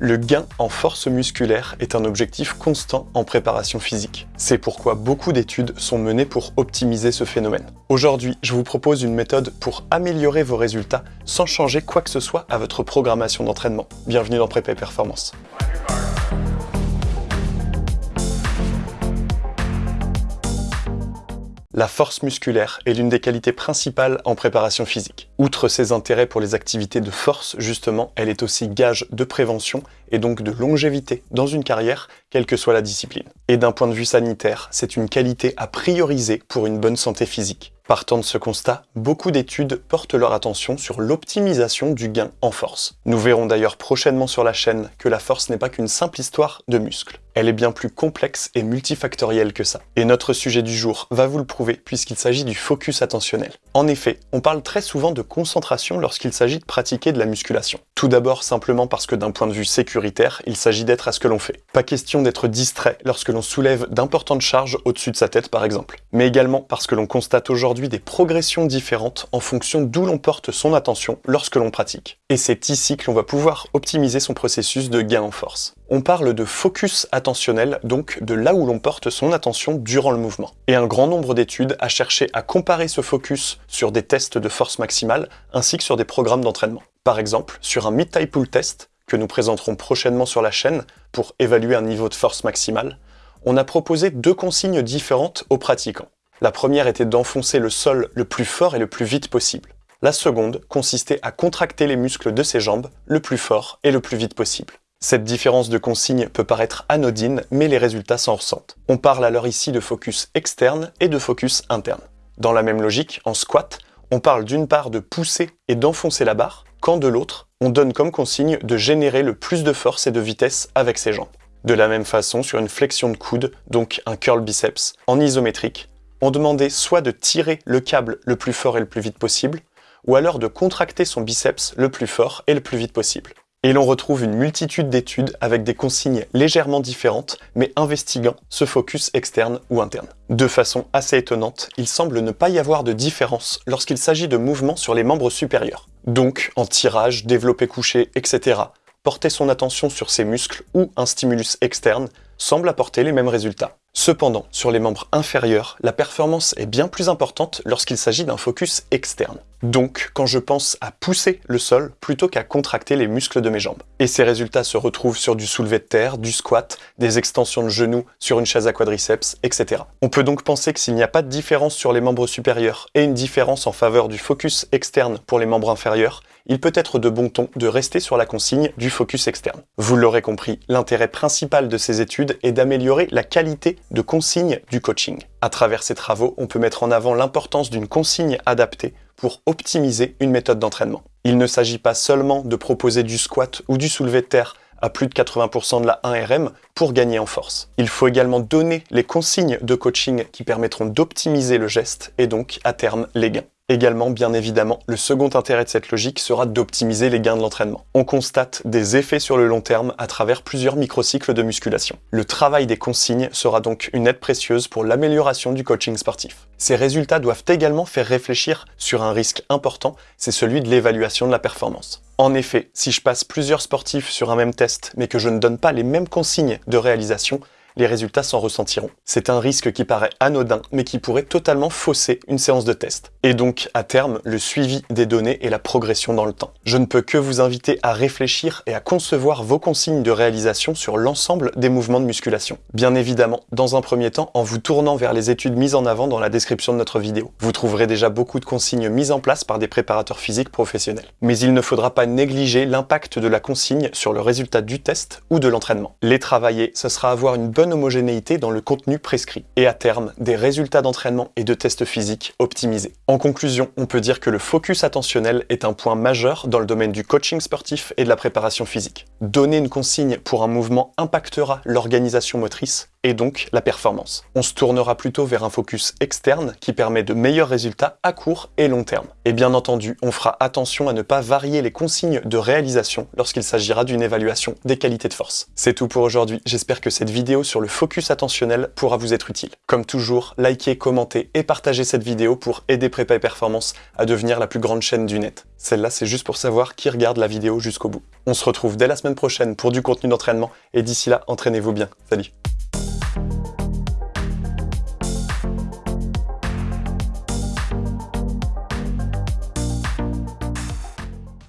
Le gain en force musculaire est un objectif constant en préparation physique. C'est pourquoi beaucoup d'études sont menées pour optimiser ce phénomène. Aujourd'hui, je vous propose une méthode pour améliorer vos résultats sans changer quoi que ce soit à votre programmation d'entraînement. Bienvenue dans Prépa Performance. La force musculaire est l'une des qualités principales en préparation physique. Outre ses intérêts pour les activités de force, justement, elle est aussi gage de prévention et donc de longévité dans une carrière, quelle que soit la discipline. Et d'un point de vue sanitaire, c'est une qualité à prioriser pour une bonne santé physique. Partant de ce constat, beaucoup d'études portent leur attention sur l'optimisation du gain en force. Nous verrons d'ailleurs prochainement sur la chaîne que la force n'est pas qu'une simple histoire de muscles. Elle est bien plus complexe et multifactorielle que ça. Et notre sujet du jour va vous le prouver puisqu'il s'agit du focus attentionnel. En effet, on parle très souvent de concentration lorsqu'il s'agit de pratiquer de la musculation. Tout d'abord simplement parce que d'un point de vue sécuritaire, il s'agit d'être à ce que l'on fait. Pas question d'être distrait lorsque l'on soulève d'importantes charges au-dessus de sa tête par exemple. Mais également parce que l'on constate aujourd'hui des progressions différentes en fonction d'où l'on porte son attention lorsque l'on pratique. Et c'est ici que l'on va pouvoir optimiser son processus de gain en force. On parle de focus attentionnel, donc de là où l'on porte son attention durant le mouvement. Et un grand nombre d'études a cherché à comparer ce focus sur des tests de force maximale ainsi que sur des programmes d'entraînement. Par exemple, sur un mid-thigh pull test, que nous présenterons prochainement sur la chaîne pour évaluer un niveau de force maximale, on a proposé deux consignes différentes aux pratiquants. La première était d'enfoncer le sol le plus fort et le plus vite possible. La seconde consistait à contracter les muscles de ses jambes le plus fort et le plus vite possible. Cette différence de consigne peut paraître anodine, mais les résultats s'en ressentent. On parle alors ici de focus externe et de focus interne. Dans la même logique, en squat, on parle d'une part de pousser et d'enfoncer la barre, quand de l'autre, on donne comme consigne de générer le plus de force et de vitesse avec ses jambes. De la même façon, sur une flexion de coude, donc un curl biceps, en isométrique, on demandait soit de tirer le câble le plus fort et le plus vite possible, ou alors de contracter son biceps le plus fort et le plus vite possible. Et l'on retrouve une multitude d'études avec des consignes légèrement différentes, mais investiguant ce focus externe ou interne. De façon assez étonnante, il semble ne pas y avoir de différence lorsqu'il s'agit de mouvements sur les membres supérieurs. Donc, en tirage, développé couché, etc., porter son attention sur ses muscles ou un stimulus externe semble apporter les mêmes résultats. Cependant, sur les membres inférieurs, la performance est bien plus importante lorsqu'il s'agit d'un focus externe. Donc, quand je pense à pousser le sol plutôt qu'à contracter les muscles de mes jambes. Et ces résultats se retrouvent sur du soulevé de terre, du squat, des extensions de genoux sur une chaise à quadriceps, etc. On peut donc penser que s'il n'y a pas de différence sur les membres supérieurs et une différence en faveur du focus externe pour les membres inférieurs, il peut être de bon ton de rester sur la consigne du focus externe. Vous l'aurez compris, l'intérêt principal de ces études est d'améliorer la qualité de consigne du coaching. À travers ces travaux, on peut mettre en avant l'importance d'une consigne adaptée pour optimiser une méthode d'entraînement. Il ne s'agit pas seulement de proposer du squat ou du soulevé de terre à plus de 80% de la 1RM pour gagner en force. Il faut également donner les consignes de coaching qui permettront d'optimiser le geste et donc à terme les gains. Également, bien évidemment, le second intérêt de cette logique sera d'optimiser les gains de l'entraînement. On constate des effets sur le long terme à travers plusieurs microcycles de musculation. Le travail des consignes sera donc une aide précieuse pour l'amélioration du coaching sportif. Ces résultats doivent également faire réfléchir sur un risque important, c'est celui de l'évaluation de la performance. En effet, si je passe plusieurs sportifs sur un même test, mais que je ne donne pas les mêmes consignes de réalisation, les résultats s'en ressentiront. C'est un risque qui paraît anodin, mais qui pourrait totalement fausser une séance de test. Et donc, à terme, le suivi des données et la progression dans le temps. Je ne peux que vous inviter à réfléchir et à concevoir vos consignes de réalisation sur l'ensemble des mouvements de musculation. Bien évidemment, dans un premier temps, en vous tournant vers les études mises en avant dans la description de notre vidéo. Vous trouverez déjà beaucoup de consignes mises en place par des préparateurs physiques professionnels. Mais il ne faudra pas négliger l'impact de la consigne sur le résultat du test ou de l'entraînement. Les travailler, ce sera avoir une homogénéité dans le contenu prescrit, et à terme, des résultats d'entraînement et de tests physiques optimisés. En conclusion, on peut dire que le focus attentionnel est un point majeur dans le domaine du coaching sportif et de la préparation physique. Donner une consigne pour un mouvement impactera l'organisation motrice et donc la performance. On se tournera plutôt vers un focus externe qui permet de meilleurs résultats à court et long terme. Et bien entendu, on fera attention à ne pas varier les consignes de réalisation lorsqu'il s'agira d'une évaluation des qualités de force. C'est tout pour aujourd'hui, j'espère que cette vidéo sur le focus attentionnel pourra vous être utile. Comme toujours, likez, commentez et partagez cette vidéo pour aider Prépa et Performance à devenir la plus grande chaîne du net. Celle-là, c'est juste pour savoir qui regarde la vidéo jusqu'au bout. On se retrouve dès la semaine prochaine pour du contenu d'entraînement. Et d'ici là, entraînez-vous bien. Salut